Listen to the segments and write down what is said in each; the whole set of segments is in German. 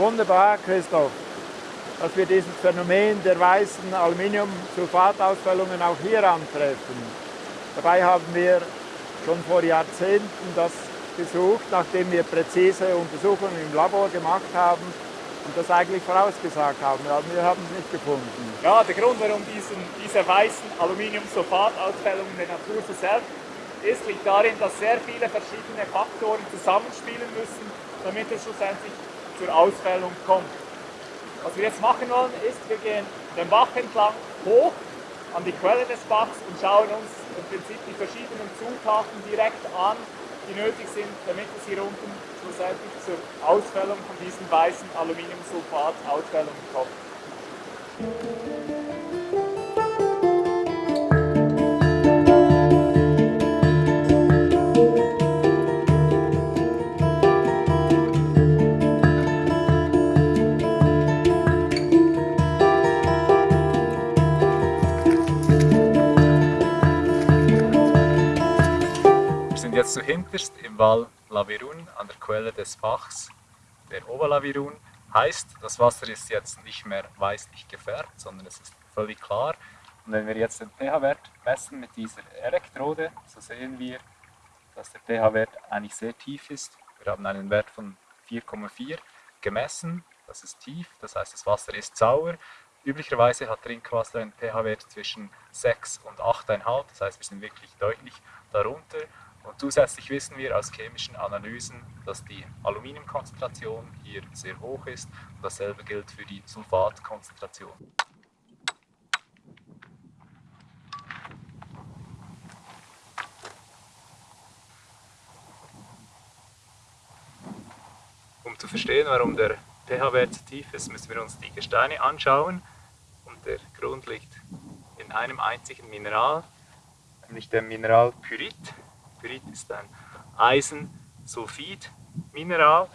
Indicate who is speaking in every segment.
Speaker 1: wunderbar, Christoph, dass wir dieses Phänomen der weißen Aluminiumsulfatausfällungen auch hier antreffen. Dabei haben wir schon vor Jahrzehnten das gesucht, nachdem wir präzise Untersuchungen im Labor gemacht haben und das eigentlich vorausgesagt haben, aber wir haben es nicht gefunden.
Speaker 2: Ja, der Grund, warum diesen, diese weißen Aluminiumsulfatausfällungen in der Natur so selten ist, liegt darin, dass sehr viele verschiedene Faktoren zusammenspielen müssen, damit es schlussendlich zur Ausfällung kommt. Was wir jetzt machen wollen, ist, wir gehen den Bach entlang hoch an die Quelle des Bachs und schauen uns im Prinzip die verschiedenen Zutaten direkt an, die nötig sind, damit es hier unten schlussendlich zur Ausfällung von diesen weißen Aluminiumsulfat-Ausfällungen kommt.
Speaker 3: Jetzt zuhinterst im Val Lavirun an der Quelle des Bachs, der Oberlavirun. Heißt, das Wasser ist jetzt nicht mehr weißlich gefärbt, sondern es ist völlig klar. Und wenn wir jetzt den pH-Wert messen mit dieser Elektrode, so sehen wir, dass der pH-Wert eigentlich sehr tief ist. Wir haben einen Wert von 4,4 gemessen, das ist tief, das heißt das Wasser ist sauer. Üblicherweise hat Trinkwasser einen pH-Wert zwischen 6 und 8,5, das heißt wir sind wirklich deutlich darunter. Und zusätzlich wissen wir aus chemischen Analysen, dass die Aluminiumkonzentration hier sehr hoch ist und dasselbe gilt für die Sulfatkonzentration. Um zu verstehen, warum der pH-Wert so tief ist, müssen wir uns die Gesteine anschauen. Und der Grund liegt in einem einzigen Mineral, nämlich dem Mineral Pyrit. Pyrit ist ein Eisensulfid-Mineral.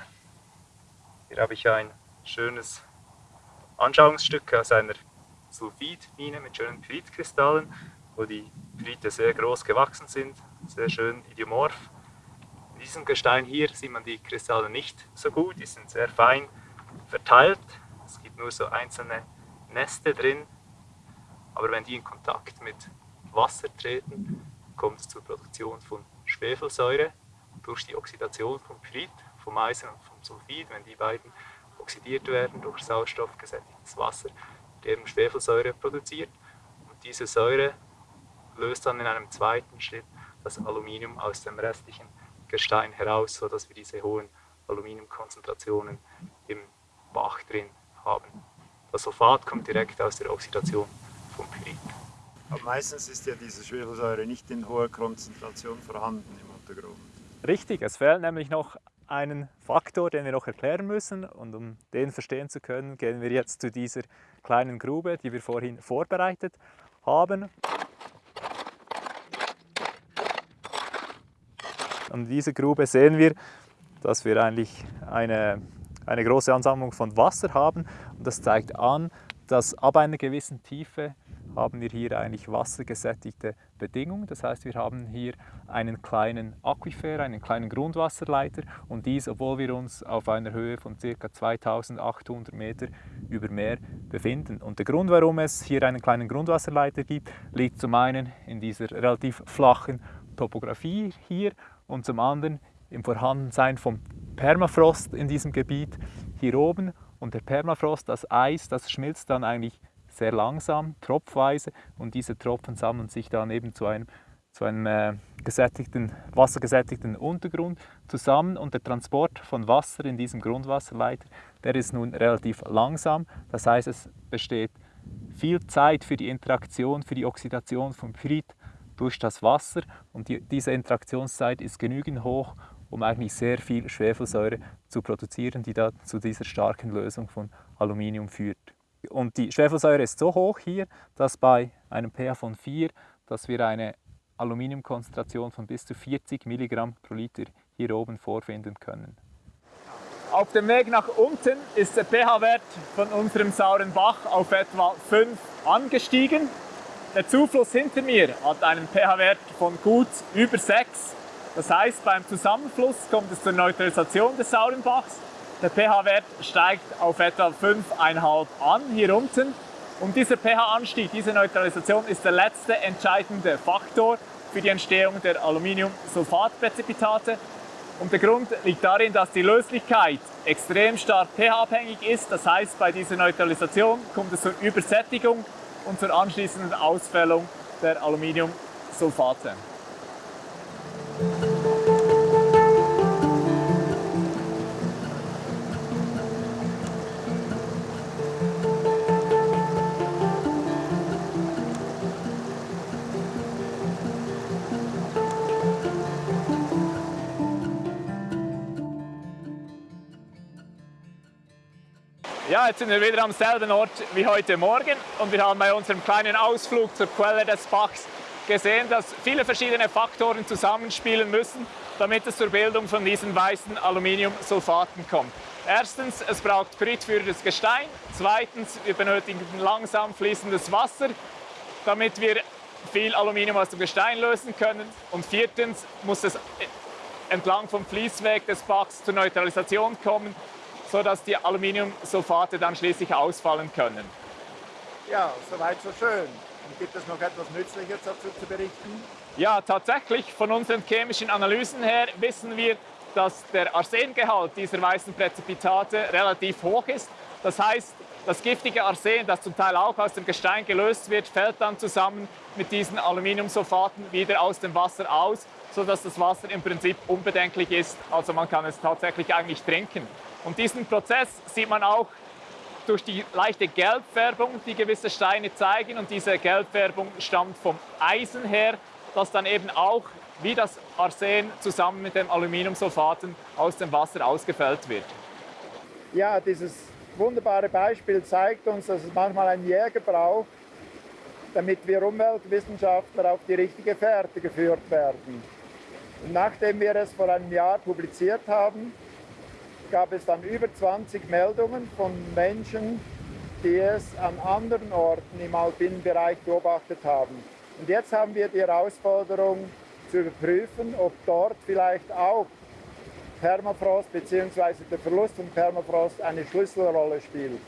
Speaker 3: Hier habe ich ein schönes Anschauungsstück aus einer Sulfidmine mit schönen Pyritkristallen, wo die Pyrite sehr groß gewachsen sind, sehr schön idiomorph. In diesem Gestein hier sieht man die Kristalle nicht so gut, die sind sehr fein verteilt. Es gibt nur so einzelne Neste drin, aber wenn die in Kontakt mit Wasser treten, kommt es zur Produktion von Schwefelsäure durch die Oxidation vom Pyrit, vom Eisen und vom Sulfid, wenn die beiden oxidiert werden durch Sauerstoff gesättigtes Wasser, wird eben Schwefelsäure produziert. Und diese Säure löst dann in einem zweiten Schritt das Aluminium aus dem restlichen Gestein heraus, sodass wir diese hohen Aluminiumkonzentrationen im Bach drin haben. Das Sulfat kommt direkt aus der Oxidation vom Pyrit.
Speaker 4: Aber meistens ist ja diese Schwefelsäure nicht in hoher Konzentration vorhanden im Untergrund.
Speaker 2: Richtig, es fehlt nämlich noch einen Faktor, den wir noch erklären müssen und um den verstehen zu können, gehen wir jetzt zu dieser kleinen Grube, die wir vorhin vorbereitet haben. In dieser Grube sehen wir, dass wir eigentlich eine, eine große Ansammlung von Wasser haben und das zeigt an, dass ab einer gewissen Tiefe haben wir hier eigentlich wassergesättigte Bedingungen. Das heißt, wir haben hier einen kleinen Aquifer, einen kleinen Grundwasserleiter und dies, obwohl wir uns auf einer Höhe von ca. 2800 Meter über Meer befinden. Und der Grund, warum es hier einen kleinen Grundwasserleiter gibt, liegt zum einen in dieser relativ flachen Topografie hier und zum anderen im Vorhandensein vom Permafrost in diesem Gebiet hier oben. Und der Permafrost, das Eis, das schmilzt dann eigentlich sehr langsam, tropfweise und diese Tropfen sammeln sich dann eben zu einem, zu einem äh, gesättigten, wassergesättigten Untergrund zusammen und der Transport von Wasser in diesem Grundwasserleiter, der ist nun relativ langsam. Das heißt, es besteht viel Zeit für die Interaktion, für die Oxidation von Pyrit durch das Wasser und die, diese Interaktionszeit ist genügend hoch, um eigentlich sehr viel Schwefelsäure zu produzieren, die da zu dieser starken Lösung von Aluminium führt. Und die Schwefelsäure ist so hoch hier, dass bei einem pH von 4, dass wir eine Aluminiumkonzentration von bis zu 40 Milligramm pro Liter hier oben vorfinden können. Auf dem Weg nach unten ist der pH-Wert von unserem sauren Bach auf etwa 5 angestiegen. Der Zufluss hinter mir hat einen pH-Wert von gut über 6. Das heißt, beim Zusammenfluss kommt es zur Neutralisation des sauren Bachs Der pH-Wert steigt auf etwa 5,5 an hier unten. Und dieser pH-Anstieg, diese Neutralisation ist der letzte entscheidende Faktor für die Entstehung der Aluminiumsulfatpräzipitate. Und der Grund liegt darin, dass die Löslichkeit extrem stark pH-abhängig ist. Das heißt, bei dieser Neutralisation kommt es zur Übersättigung und zur anschließenden Ausfällung der Aluminiumsulfate. Ja, jetzt sind wir wieder am selben Ort wie heute Morgen und wir haben bei unserem kleinen Ausflug zur Quelle des Bachs gesehen, dass viele verschiedene Faktoren zusammenspielen müssen, damit es zur Bildung von diesen weißen Aluminiumsulfaten kommt. Erstens, es braucht das Gestein. Zweitens, wir benötigen langsam fließendes Wasser, damit wir viel Aluminium aus dem Gestein lösen können. Und viertens muss es entlang vom Fließweg des Bachs zur Neutralisation kommen, sodass die Aluminiumsulfate dann schließlich ausfallen können.
Speaker 1: Ja, soweit so schön. Und gibt es noch etwas Nützliches dazu zu berichten?
Speaker 2: Ja, tatsächlich. Von unseren chemischen Analysen her wissen wir, dass der Arsengehalt dieser weißen Präzipitate relativ hoch ist. Das heißt, das giftige Arsen, das zum Teil auch aus dem Gestein gelöst wird, fällt dann zusammen mit diesen Aluminiumsulfaten wieder aus dem Wasser aus, sodass das Wasser im Prinzip unbedenklich ist. Also man kann es tatsächlich eigentlich trinken. Und diesen Prozess sieht man auch durch die leichte Gelbfärbung, die gewisse Steine zeigen. Und diese Gelbfärbung stammt vom Eisen her, das dann eben auch wie das Arsen zusammen mit dem Aluminiumsulfaten aus dem Wasser ausgefällt wird.
Speaker 1: Ja, dieses wunderbare Beispiel zeigt uns, dass es manchmal einen Jäger braucht, damit wir Umweltwissenschaftler auf die richtige Fährte geführt werden. Und nachdem wir es vor einem Jahr publiziert haben, gab es dann über 20 Meldungen von Menschen, die es an anderen Orten im alpinen Bereich beobachtet haben. Und jetzt haben wir die Herausforderung zu überprüfen, ob dort vielleicht auch Permafrost bzw. der Verlust von Permafrost eine Schlüsselrolle spielt.